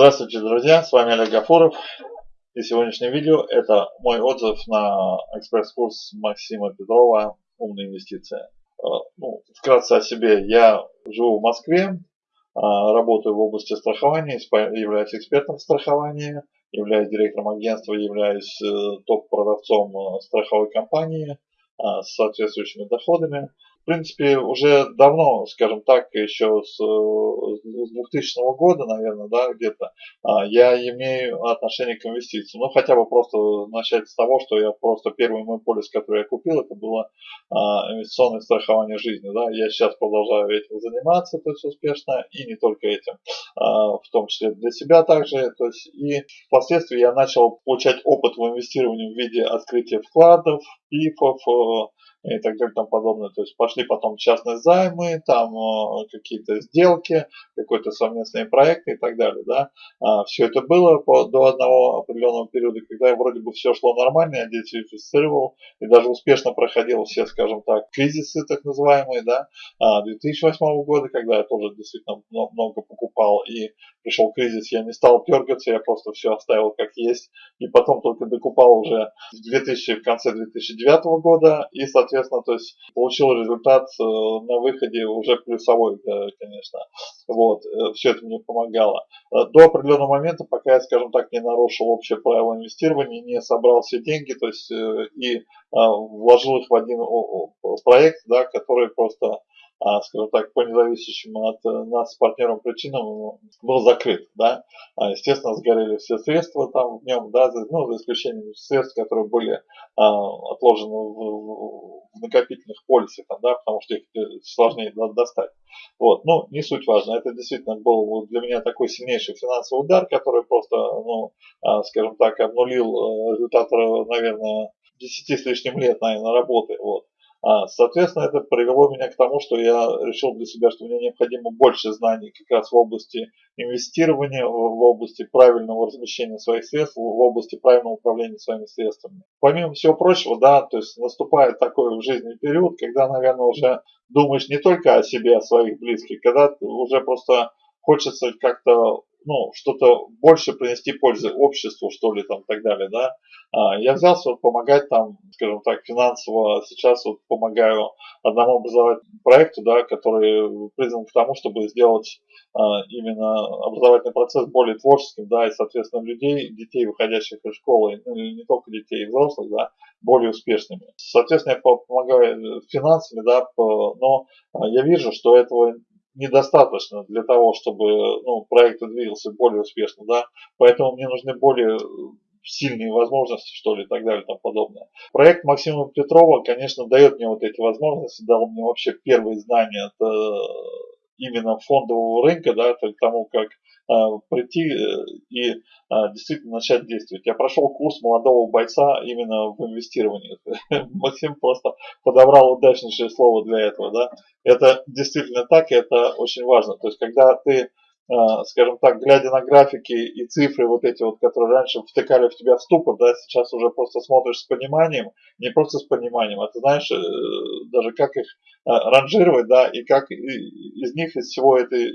Здравствуйте, друзья, с вами Олег Гафуров. И сегодняшнее видео это мой отзыв на экспресс-курс Максима Петрова «Умные инвестиции». Э, ну, вкратце о себе. Я живу в Москве, э, работаю в области страхования, являюсь экспертом в страховании, являюсь директором агентства, являюсь э, топ-продавцом страховой компании с соответствующими доходами в принципе, уже давно, скажем так, еще с, с 2000 года, наверное, да, где-то, а, я имею отношение к инвестициям. Ну, хотя бы просто начать с того, что я просто первый мой полис, который я купил, это было а, инвестиционное страхование жизни. Да. Я сейчас продолжаю этим заниматься, то есть успешно, и не только этим, а, в том числе для себя также. То есть, и впоследствии я начал получать опыт в инвестировании в виде открытия вкладов, пифов, и так далее тому подобное. То есть пошли потом частные займы, там э, какие-то сделки, какой-то совместные проекты и так далее. Да? А, все это было по, до одного определенного периода, когда вроде бы все шло нормально, я диверсифицировал и даже успешно проходил все, скажем так, кризисы так называемые, да, 2008 а, года, когда я тоже действительно много покупал и пришел кризис, я не стал дергаться, я просто все оставил как есть и потом только докупал уже в 2000, в конце 2009 года и, соответственно, соответственно, то есть получил результат э, на выходе уже плюсовой, конечно. Вот, э, все это мне помогало. Э, до определенного момента, пока я, скажем так, не нарушил общее правило инвестирования, не собрал все деньги, то есть и вложил их в один проект, да, который просто скажем так, по независящим от э, нас с партнером причинам был закрыт, да. А, естественно, сгорели все средства там в нем, да, за, ну, за исключением средств, которые были а, отложены в, в накопительных полисах, да, потому что их э, сложнее достать. Вот, ну, не суть важно, это действительно был для меня такой сильнейший финансовый удар, который просто, ну, скажем так, обнулил э, результат, наверное, 10 с лишним лет, наверное, работы, вот. А, соответственно, это привело меня к тому, что я решил для себя, что мне необходимо больше знаний как раз в области инвестирования, в области правильного размещения своих средств, в области правильного управления своими средствами. Помимо всего прочего, да, то есть наступает такой в жизни период, когда, наверное, уже думаешь не только о себе, о своих близких, когда уже просто хочется как-то ну, что-то больше принести пользы обществу, что ли, там, и так далее, да. А, я взялся вот помогать там, скажем так, финансово, сейчас вот помогаю одному образовательному проекту, да, который призван к тому, чтобы сделать а, именно образовательный процесс более творческим, да, и, соответственно, людей, детей, выходящих из школы, ну, и не только детей, и взрослых, да, более успешными. Соответственно, я помогаю финансами, да, но а, я вижу, что этого недостаточно для того, чтобы ну, проект двигался более успешно, да, поэтому мне нужны более сильные возможности, что ли, и так далее и тому подобное. Проект Максима Петрова, конечно, дает мне вот эти возможности, дал мне вообще первые знания от именно фондового рынка, да, к тому, как э, прийти э, и э, действительно начать действовать. Я прошел курс молодого бойца именно в инвестировании. Максим просто подобрал удачнейшее слово для этого. Да. Это действительно так, и это очень важно. То есть, когда ты а, скажем так, глядя на графики и цифры вот эти вот, которые раньше втыкали в тебя в ступор, да, сейчас уже просто смотришь с пониманием, не просто с пониманием, а ты знаешь э, даже как их а, ранжировать, да, и как из них, из всего этой,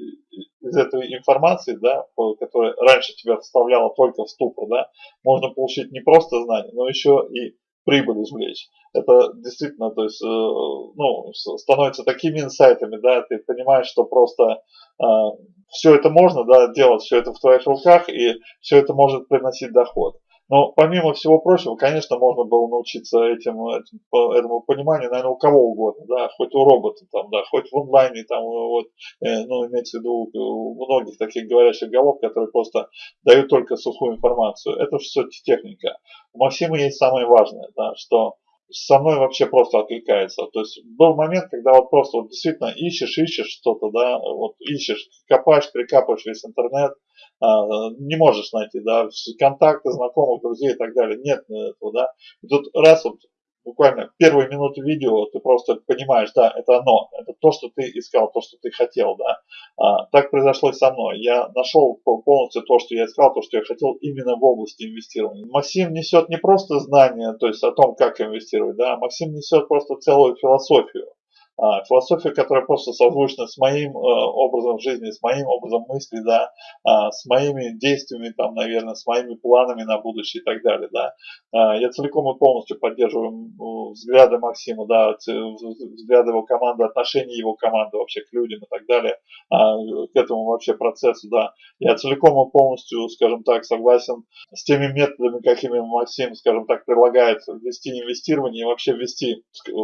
из этой информации, да, которая раньше тебя вставляла только в ступор, да, можно получить не просто знания, но еще и прибыль извлечь. Это действительно, то есть, э, ну, становится такими инсайтами, да, ты понимаешь, что просто а, все это можно да, делать, все это в твоих руках, и все это может приносить доход. Но помимо всего прочего, конечно, можно было научиться этим, этим, этому пониманию, наверное, у кого угодно, да, хоть у робота, там, да, хоть в онлайне, там, вот, э, ну, имеется в виду у многих таких говорящих голов, которые просто дают только сухую информацию. Это все техника. У Максима есть самое важное, да, что со мной вообще просто откликается. То есть был момент, когда вот просто вот действительно ищешь, ищешь что-то, да, вот ищешь, копаешь, прикапываешь весь интернет, а, не можешь найти, да, контакты, знакомых, друзей и так далее, нет этого, да. И тут раз вот буквально первые минуты видео ты просто понимаешь, да, это оно, это то, что ты искал, то, что ты хотел, да. А, так произошло и со мной. Я нашел полностью то, что я искал, то, что я хотел именно в области инвестирования. Максим несет не просто знания, то есть о том, как инвестировать, да, Максим несет просто целую философию А, философия, которая просто созвучна с моим э, образом жизни, с моим образом мысли, да, а, с моими действиями, там, наверное, с моими планами на будущее и так далее, да. А, я целиком и полностью поддерживаю взгляды Максима, да, взгляды его команды, отношения его команды вообще к людям и так далее, а, к этому вообще процессу, да. Я целиком и полностью, скажем так, согласен с теми методами, какими Максим, скажем так, предлагает ввести инвестирование и вообще ввести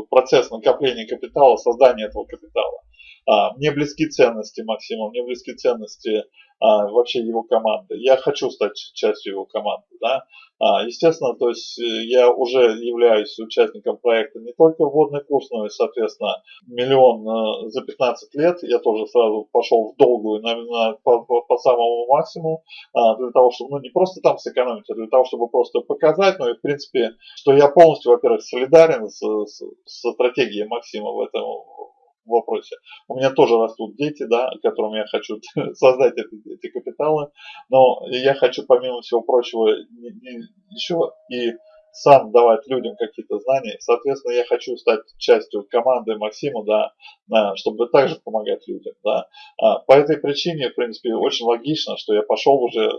процесс накопления капитала, создания этого капитала. А, мне близки ценности Максима, мне близки ценности а, вообще его команды. Я хочу стать частью его команды. Да? А, естественно, то есть э, я уже являюсь участником проекта не только вводный курс, но и, соответственно, миллион э, за 15 лет. Я тоже сразу пошел в долгую на, на, по, по, по самому максимуму, а, для того, чтобы, ну, не просто там сэкономить, а для того, чтобы просто показать, ну и, в принципе, что я полностью, во-первых, солидарен с, с, с стратегией Максима в этом вопросе. У меня тоже растут дети, да, которым я хочу создать эти, эти капиталы, но я хочу, помимо всего прочего, еще и сам давать людям какие-то знания. Соответственно, я хочу стать частью команды Максима, да, чтобы также помогать людям, да. А, по этой причине, в принципе, очень логично, что я пошел уже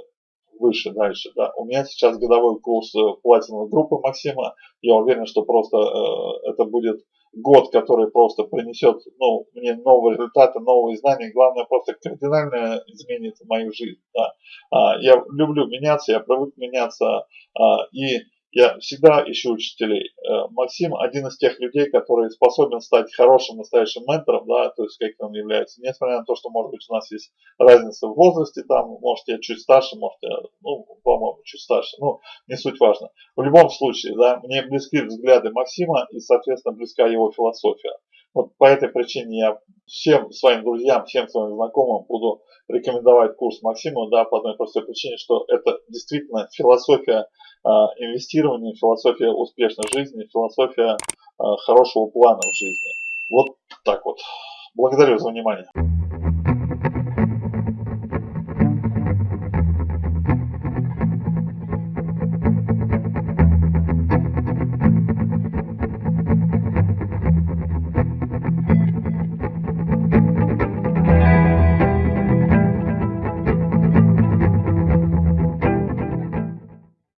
выше дальше, да. У меня сейчас годовой курс э, платиновой группы Максима. Я уверен, что просто э, это будет год, который просто принесет ну, мне новые результаты, новые знания, главное просто кардинально изменит мою жизнь. Да. А, я люблю меняться, я привык меняться, а, и я всегда ищу учителей. Э, Максим один из тех людей, который способен стать хорошим настоящим ментором, да, то есть каким он является. Несмотря на то, что, может быть, у нас есть разница в возрасте, там, может, я чуть старше, может, я, ну, по-моему, чуть старше, ну, не суть важно. В любом случае, да, мне близки взгляды Максима и, соответственно, близка его философия. Вот по этой причине я всем своим друзьям, всем своим знакомым буду рекомендовать курс Максима, да, по одной простой причине, что это действительно философия а, инвестирования, философия успешной жизни, философия а, хорошего плана в жизни. Вот так вот. Благодарю за внимание.